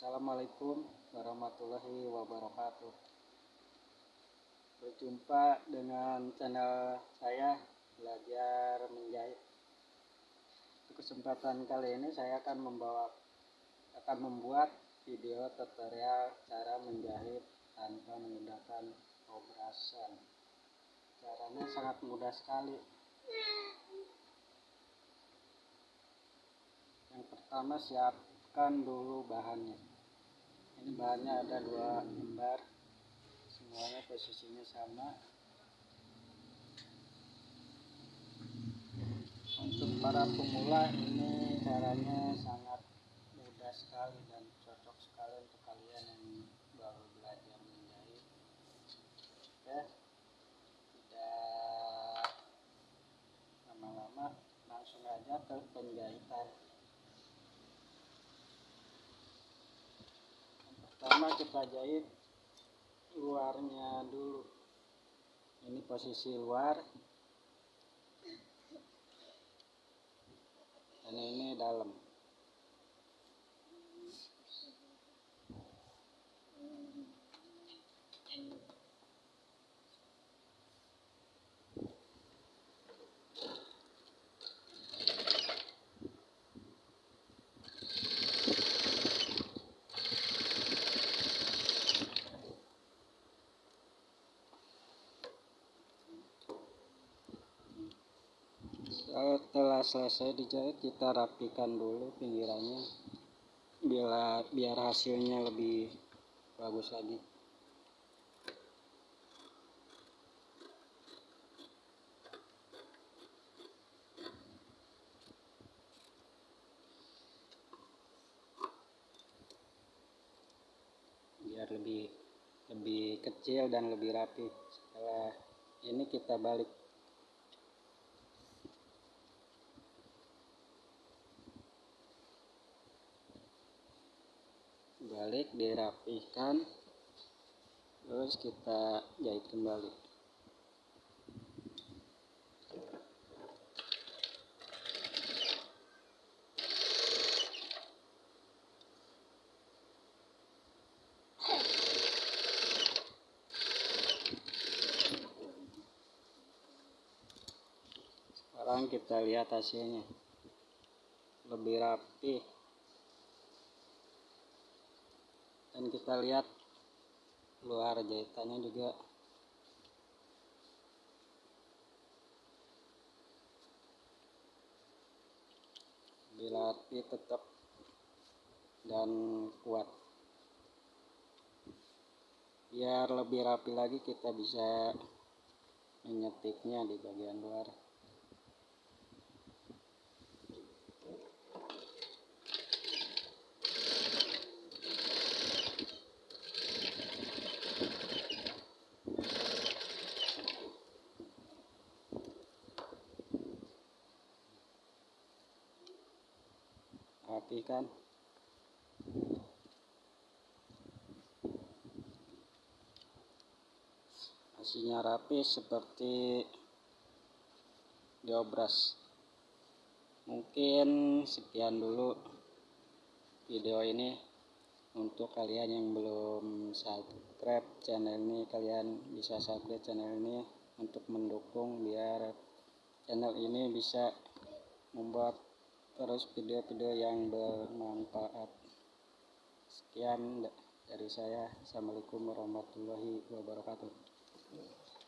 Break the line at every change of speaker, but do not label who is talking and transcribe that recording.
Assalamualaikum warahmatullahi wabarakatuh. Berjumpa dengan channel saya Belajar Menjahit. Di kesempatan kali ini saya akan membawa akan membuat video tutorial cara menjahit tanpa menggunakan obrasan caranya sangat mudah sekali. Yang pertama siapkan dulu bahannya. Ini bahannya ada dua lembar semuanya posisinya sama. Untuk para pemula ini caranya sangat mudah sekali dan cocok sekali untuk kalian yang baru belajar menjahit. Oke. Tidak lama-lama langsung aja ke penjahitan pertama kita jahit luarnya dulu. Ini posisi luar. Dan ini dalam setelah selesai dijahit kita rapikan dulu pinggirannya. Biar biar hasilnya lebih bagus lagi. Biar lebih lebih kecil dan lebih rapi. Setelah ini kita balik balik dirapihkan terus kita jahit kembali. Sekarang kita lihat hasilnya. Lebih rapi dan kita lihat luar jahitannya juga. Api tetap dan kuat. Biar lebih rapi lagi kita bisa menyetiknya di bagian luar rapi kan? Hasilnya rapi seperti diobras. Mungkin sekian dulu video ini untuk kalian yang belum subscribe channel ini. Kalian bisa subscribe channel ini untuk mendukung biar channel ini bisa membuat terus video-video yang bermanfaat. Sekian dari saya. Assalamualaikum warahmatullahi wabarakatuh